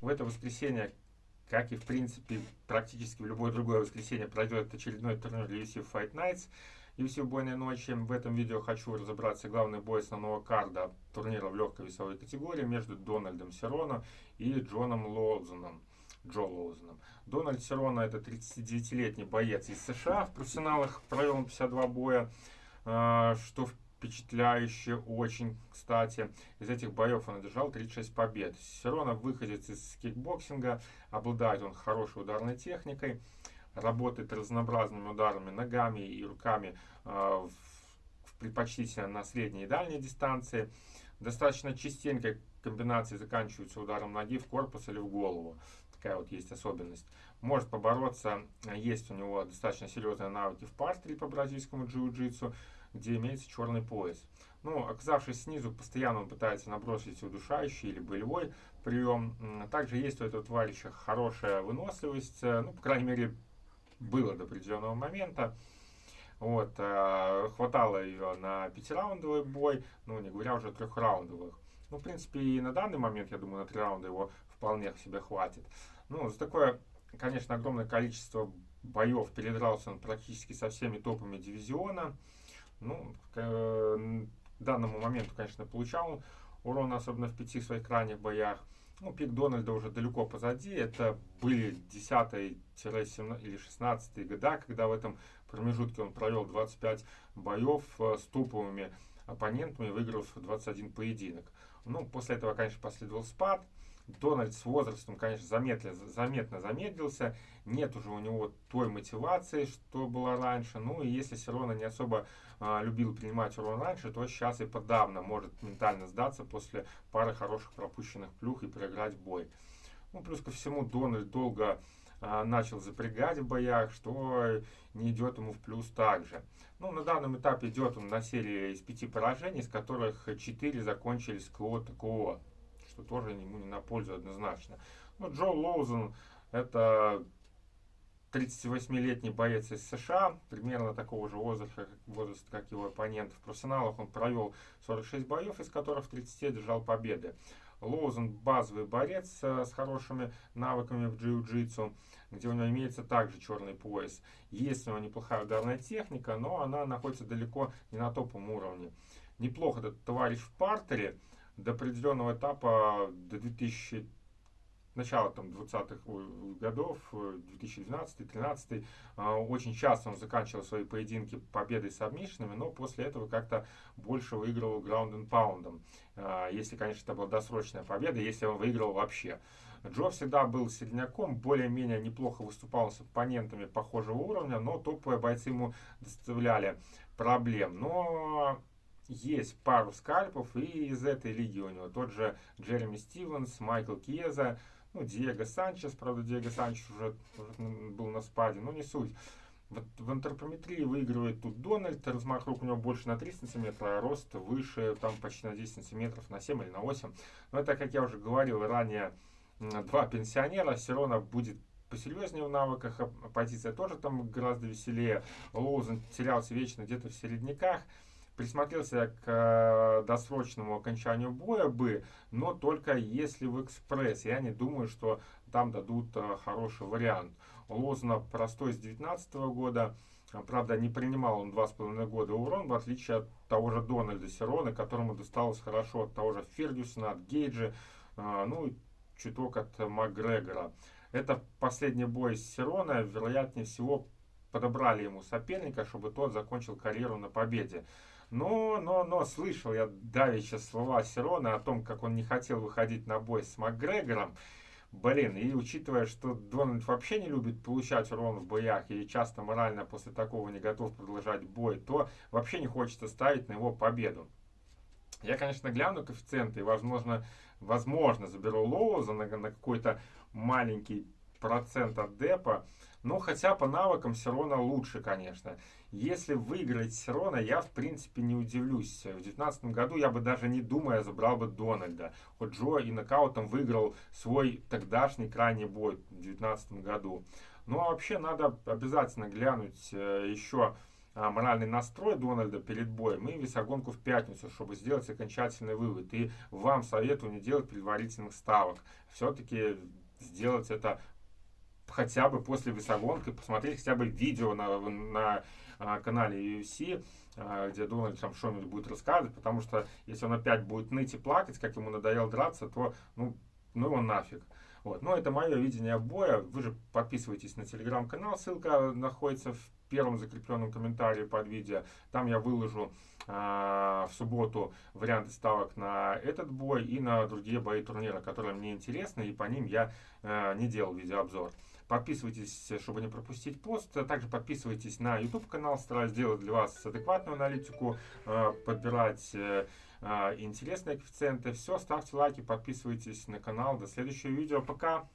В это воскресенье, как и в принципе практически в любое другое воскресенье, пройдет очередной турнир UFC Fight Nights. UFC убойной ночи. В этом видео хочу разобраться главный бой основного карда турнира в легкой весовой категории между Дональдом Сероно и Джоном Лоузеном. Джо Лоузеном. Дональд Сероно это 39-летний боец из США. В профессионалах провел он 52 боя, а, что в впечатляюще очень, кстати. Из этих боев он одержал 36 побед. Серона выходит из кикбоксинга, обладает он хорошей ударной техникой, работает разнообразными ударами ногами и руками э, предпочтительно на средней и дальней дистанции. Достаточно частенько комбинации заканчиваются ударом ноги в корпус или в голову. Такая вот есть особенность. Может побороться, есть у него достаточно серьезные навыки в партере по бразильскому джиу-джитсу где имеется черный пояс. Ну, оказавшись снизу, постоянно он пытается набросить удушающий или болевой прием. Также есть у этого товарища хорошая выносливость, э, ну, по крайней мере, было до определенного момента. Вот, э, хватало ее на пятираундовый бой, ну, не говоря уже о трехраундовых. Ну, в принципе, и на данный момент, я думаю, на три раунда его вполне себе хватит. Ну, за такое, конечно, огромное количество боев передрался он практически со всеми топами дивизиона. Ну, к э, данному моменту, конечно, получал урон, особенно в пяти своих крайних боях. Ну, пик Дональда уже далеко позади. Это были 10 или 16 года, когда в этом промежутке он провел 25 боев э, с топовыми оппонентами, выиграв 21 поединок. Ну, после этого, конечно, последовал спад. Дональд с возрастом, конечно, заметно, заметно замедлился. Нет уже у него той мотивации, что было раньше. Ну и если Серона не особо а, любил принимать урон раньше, то сейчас и подавно может ментально сдаться после пары хороших пропущенных плюх и проиграть бой. Ну, плюс ко всему, Дональд долго а, начал запрягать в боях, что не идет ему в плюс также. Ну, на данном этапе идет он на серии из пяти поражений, из которых четыре закончились КО ТКО что тоже ему не на пользу однозначно. Ну, Джо Лоузен это 38-летний боец из США, примерно такого же возраста, возраста, как его оппонент. В профессионалах он провел 46 боев, из которых в 30 держал победы. Лоузен базовый борец э, с хорошими навыками в джиу-джитсу, где у него имеется также черный пояс. Есть у него неплохая ударная техника, но она находится далеко не на топовом уровне. Неплохо этот товарищ в партере, до определенного этапа, до 2000, начала там 20-х годов, 2012-2013, а, очень часто он заканчивал свои поединки победой с обмишинами, но после этого как-то больше выигрывал граунд and паундом. Если, конечно, это была досрочная победа, если он выиграл вообще. Джо всегда был средняком, более-менее неплохо выступал с оппонентами похожего уровня, но топовые бойцы ему доставляли проблем. Но есть пару скальпов, и из этой лиги у него тот же Джереми Стивенс, Майкл Кьеза, ну, Диего Санчес, правда, Диего Санчес уже, уже был на спаде, но не суть. Вот в антропометрии выигрывает тут Дональд, размах рук у него больше на 3 сантиметра, а рост выше, там почти на 10 сантиметров, на 7 или на 8. Но это, как я уже говорил ранее, два пенсионера, Сирона будет посерьезнее в навыках, позиция тоже там гораздо веселее. Лоузен терялся вечно где-то в середняках присмотрелся к э, досрочному окончанию боя бы, но только если в экспресс. Я не думаю, что там дадут э, хороший вариант. Лозна простой с 19 года. Правда, не принимал он два с половиной года урон, в отличие от того же Дональда Серона, которому досталось хорошо от того же Фергюсона, от Гейджа, э, ну и чуток от Макгрегора. Это последний бой с Серона, вероятнее всего, подобрали ему соперника, чтобы тот закончил карьеру на победе. Но, но, но, слышал я давеча слова Серона о том, как он не хотел выходить на бой с Макгрегором. Блин, и учитывая, что Дональд вообще не любит получать урон в боях и часто морально после такого не готов продолжать бой, то вообще не хочется ставить на его победу. Я, конечно, гляну коэффициенты и, возможно, возможно заберу Лоуза на, на какой-то маленький процент от депа. Но хотя по навыкам Сирона лучше, конечно. Если выиграть Сирона, я в принципе не удивлюсь. В 2019 году я бы даже не думая забрал бы Дональда. Хоть Джо и нокаутом выиграл свой тогдашний крайний бой в 2019 году. Ну а вообще надо обязательно глянуть э, еще а, моральный настрой Дональда перед боем и весогонку в пятницу, чтобы сделать окончательный вывод. И вам советую не делать предварительных ставок. Все-таки сделать это хотя бы после весогонки, посмотреть хотя бы видео на, на а, канале UFC, а, где Дональд там что-нибудь будет рассказывать, потому что если он опять будет ныть и плакать, как ему надоело драться, то ну, ну его нафиг. Вот. Но это мое видение боя. Вы же подписывайтесь на телеграм-канал, ссылка находится в первом закрепленном комментарии под видео. Там я выложу э, в субботу варианты ставок на этот бой и на другие бои турнира, которые мне интересны, и по ним я э, не делал видеообзор. Подписывайтесь, чтобы не пропустить пост. Также подписывайтесь на YouTube канал. Стараюсь сделать для вас адекватную аналитику, э, подбирать э, интересные коэффициенты. Все, ставьте лайки, подписывайтесь на канал. До следующего видео. Пока!